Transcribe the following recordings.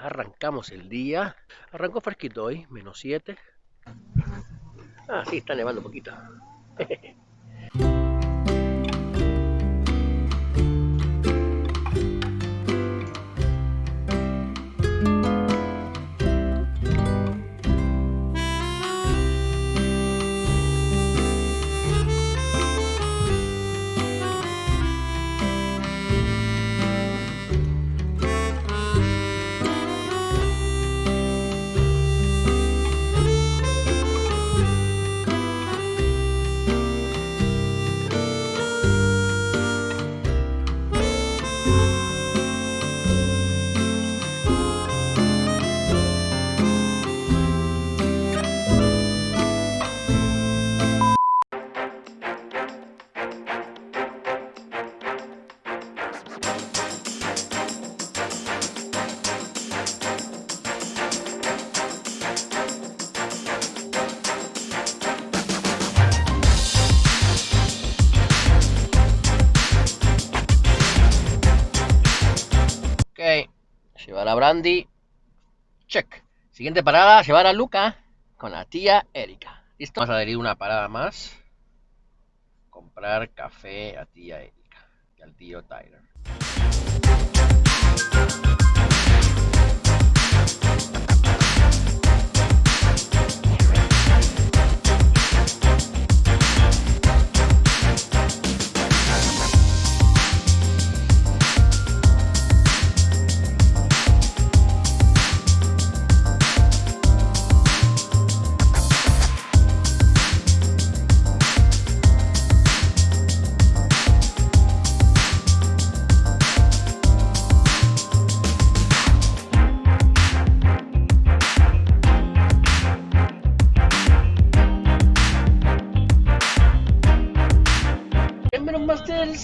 arrancamos el día. Arrancó fresquito hoy, menos 7. Ah, sí, está nevando un poquito. Llevar a Brandy. Check. Siguiente parada, llevar a Luca con la tía Erika. ¿Listo? Vamos a adherir una parada más. Comprar café a tía Erika y al tío Tyler.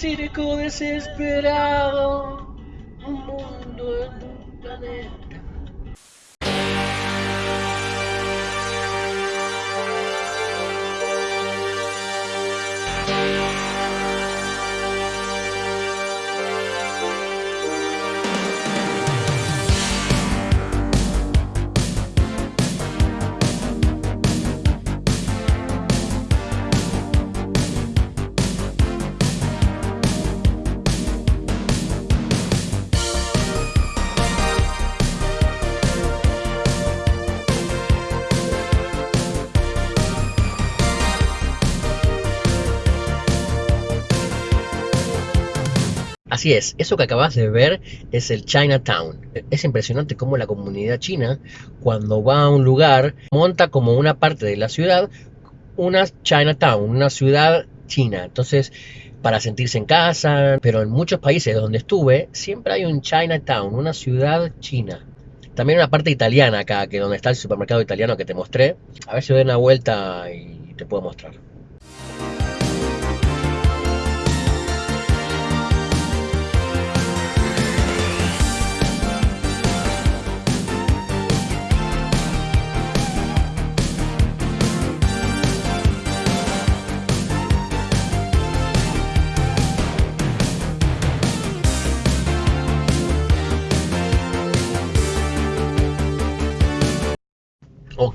Circo desesperado, un mundo en un planeta. Así es, eso que acabas de ver es el Chinatown. Es impresionante cómo la comunidad china, cuando va a un lugar, monta como una parte de la ciudad una Chinatown, una ciudad china. Entonces, para sentirse en casa, pero en muchos países donde estuve, siempre hay un Chinatown, una ciudad china. También una parte italiana acá, que donde está el supermercado italiano que te mostré. A ver si doy una vuelta y te puedo mostrar.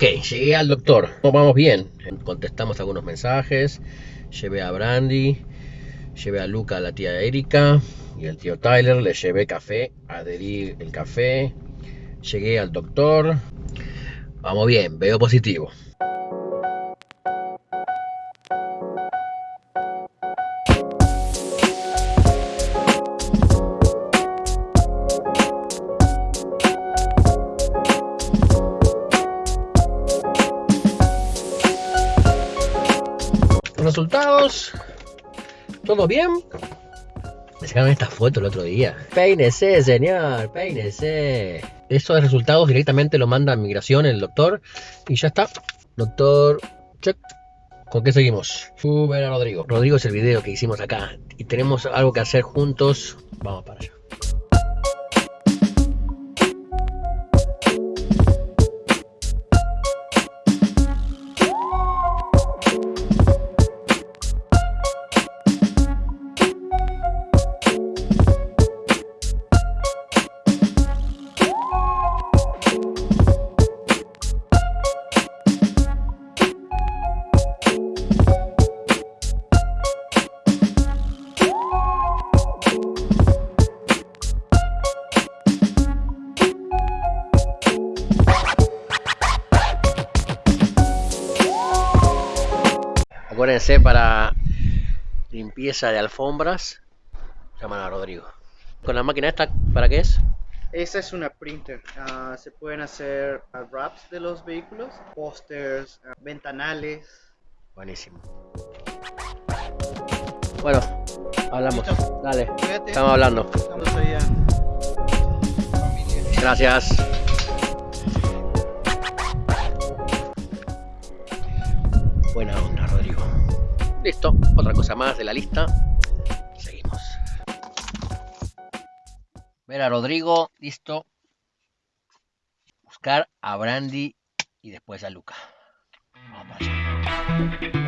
Ok, llegué al doctor. Vamos bien. Contestamos algunos mensajes. Llevé a Brandy. Llevé a Luca, a la tía Erika. Y al tío Tyler. Le llevé café. Adherí el café. Llegué al doctor. Vamos bien, veo positivo. ¿Todo bien? Me sacaron esta foto el otro día. Peínese, señor, peínese. Esos resultados directamente lo manda a migración el doctor. Y ya está. Doctor, check. ¿Con qué seguimos? Sube a Rodrigo. Rodrigo es el video que hicimos acá. Y tenemos algo que hacer juntos. Vamos para allá. Para limpieza de alfombras. Llaman a Rodrigo. ¿Con la máquina esta para qué es? Esa es una printer. Ah, se pueden hacer ah, wraps de los vehículos, pósters, ah, ventanales. Buenísimo. Bueno, hablamos. Listo. Dale, estamos hablando. Estamos allá. Gracias. Buena onda, Rodrigo. Listo, otra cosa más de la lista. Seguimos. Ver a Rodrigo, listo. Buscar a Brandy y después a Luca. Vamos allá.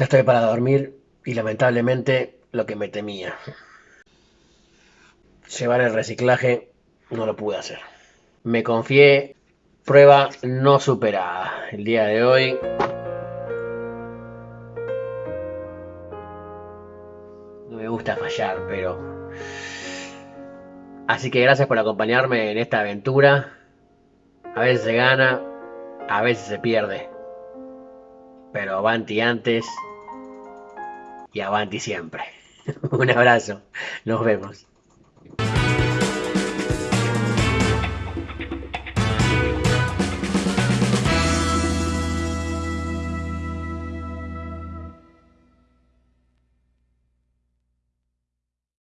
Ya estoy para dormir y lamentablemente lo que me temía. Llevar el reciclaje no lo pude hacer. Me confié, prueba no superada. El día de hoy no me gusta fallar, pero... Así que gracias por acompañarme en esta aventura. A veces se gana, a veces se pierde. Pero avanti antes y avanti siempre. Un abrazo. Nos vemos.